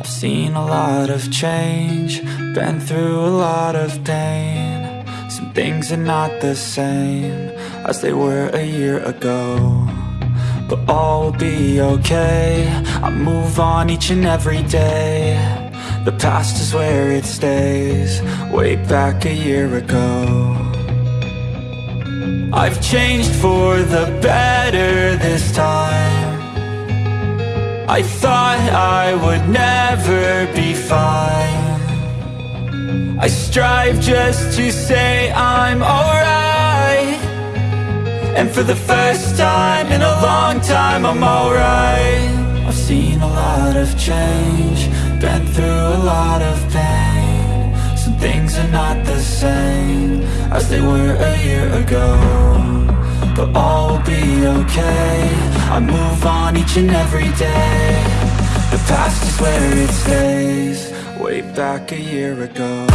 I've seen a lot of change, been through a lot of pain. Some things are not the same as they were a year ago. But all will be okay, I move on each and every day. The past is where it stays, way back a year ago. I've changed for the better this time. I thought I would never be fine. I strive just to say I'm alright. And for the first time in a long time I'm alright. I've seen a lot of change Been through a lot of things are not the same As they were a year ago. But all will be okay. I move on each and every day. The past is where it stays. Way back a year ago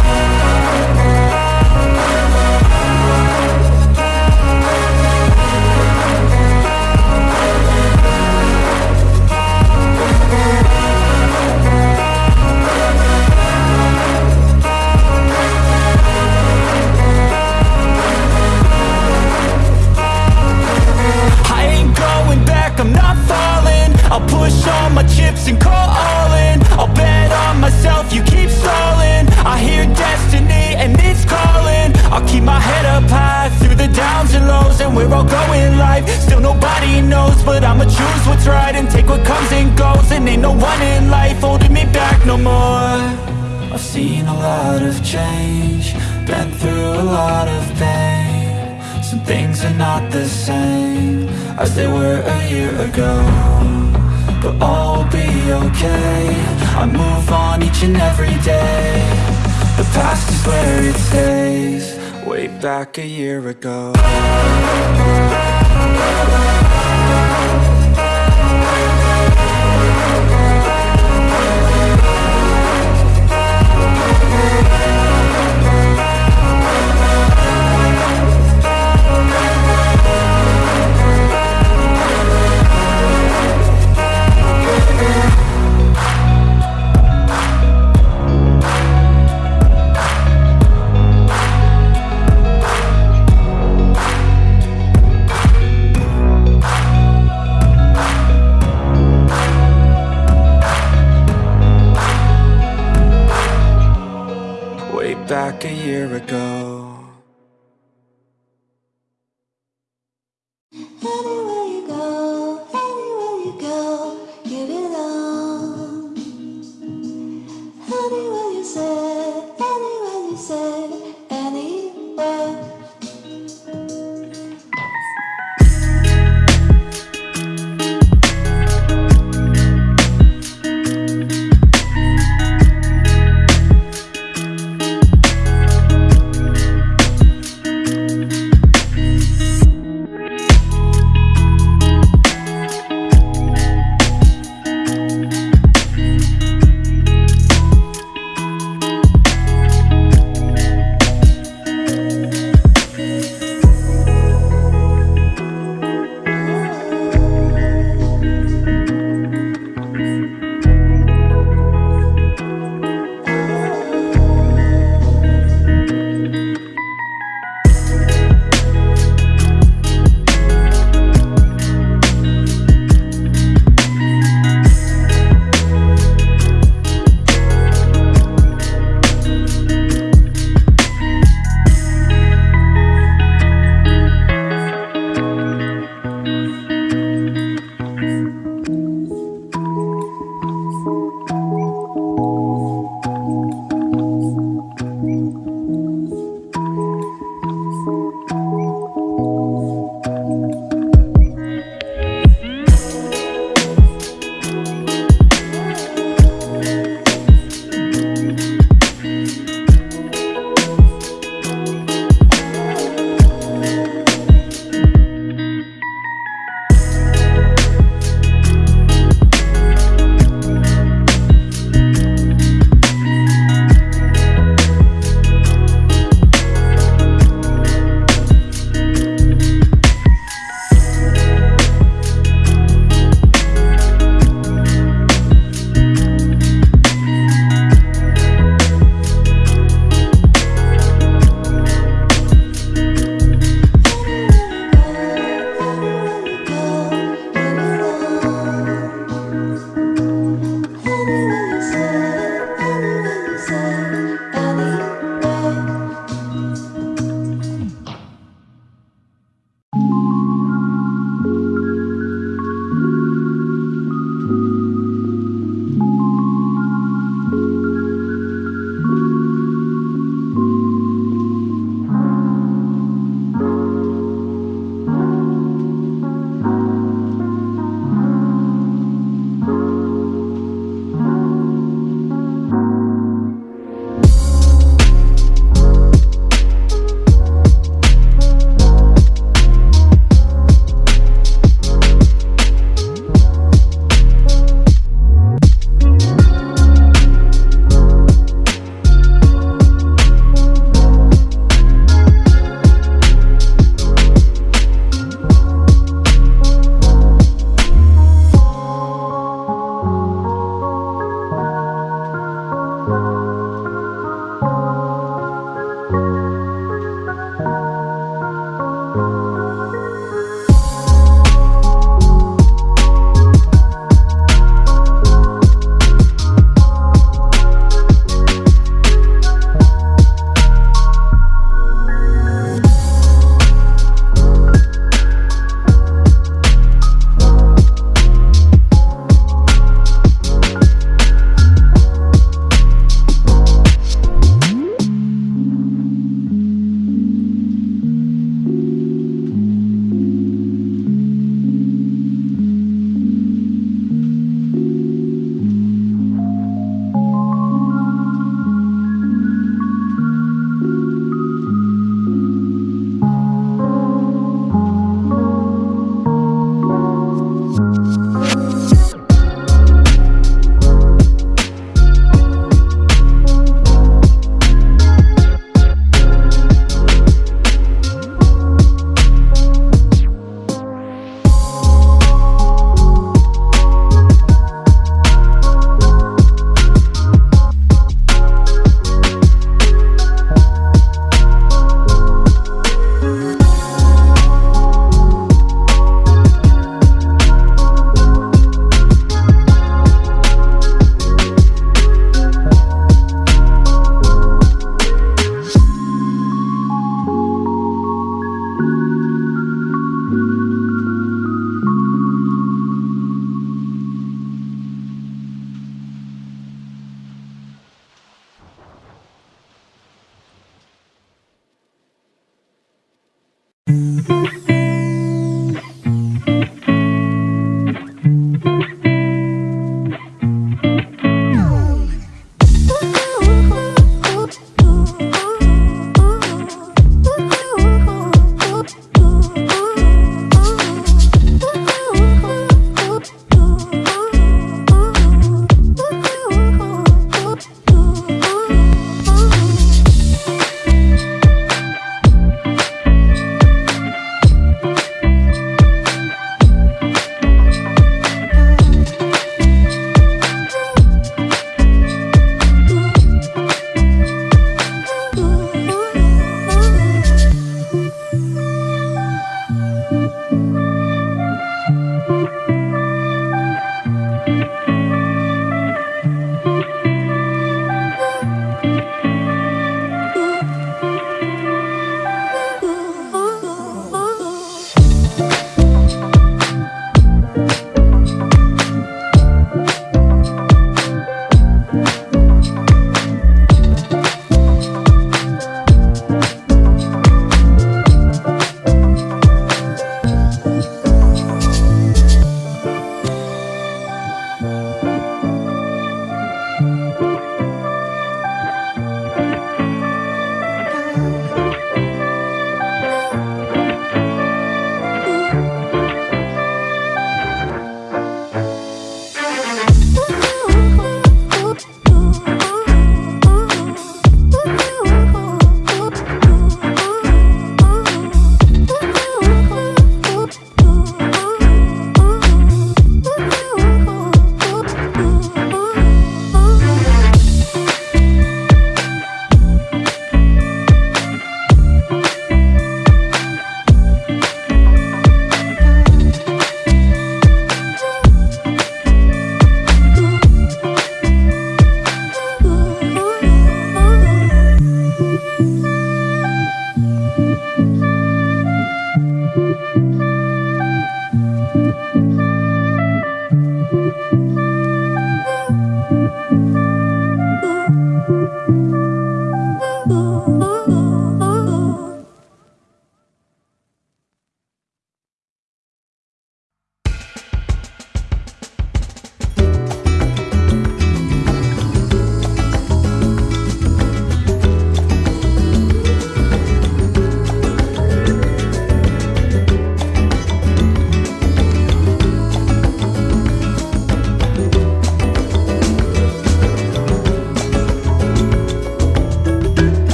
I'll all my chips and call all in I'll bet on myself, you keep stalling. I hear destiny and it's calling. I'll keep my head up high through the downs and lows And we're all going life, still nobody knows But I'ma choose what's right and take what comes and goes. And ain't no one in life holding me back no more. I've seen a lot of change Been through a lot of pain. Some things are not the same as they were a year ago But all will be okay. I move on each and every day. The past is where it stays. Way back a year ago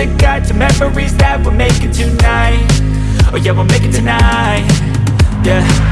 a guide to memories that we're making tonight. Oh yeah, we'll make it tonight, yeah.